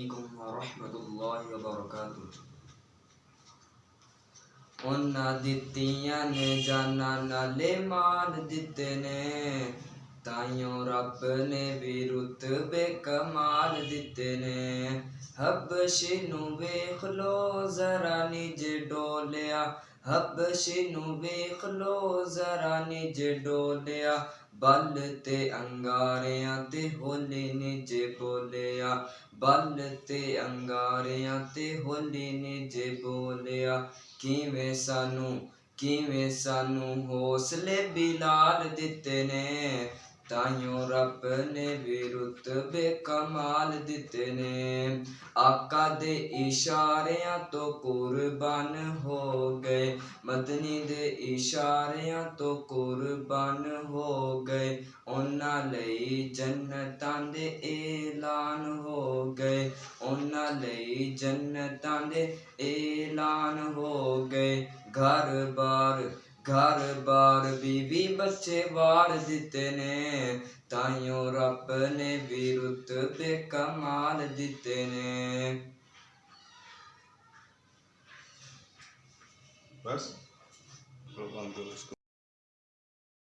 علیکم ورحمۃ اللہ وبرکاتہ انہاں دتیاں نے جانا نالے مال دتے نے تائیوں رب نے بھی رتبے کمال دیتے نے حبش نو ویکھ لو ذرا نج ڈولیا حبش نو ویخ لو، ذرا نج ڈولیا۔ بل تے انگاریاں تے ہولی نج بولیا۔ بل تے انگاریاں تے ہولی نج بولیا۔ کیویں سانو کیویں سانو حوصلے بلال دتے نے۔ تائیوں رب نے بھی رتبے کمال دیتے آقا دے اشاریاں تو قربان ہو گئے مدنی دے اشاریاں تو قربان ہو گئے انہاں لئی جنتاں دے اعلان ہو گئے انہاں لئی جنتاں دے اعلان ہو گئے گھر بار گھر بار بیوی بچے وار دیتے نے تائیوں رب نے بھی رتبے کمال دیتے نے بس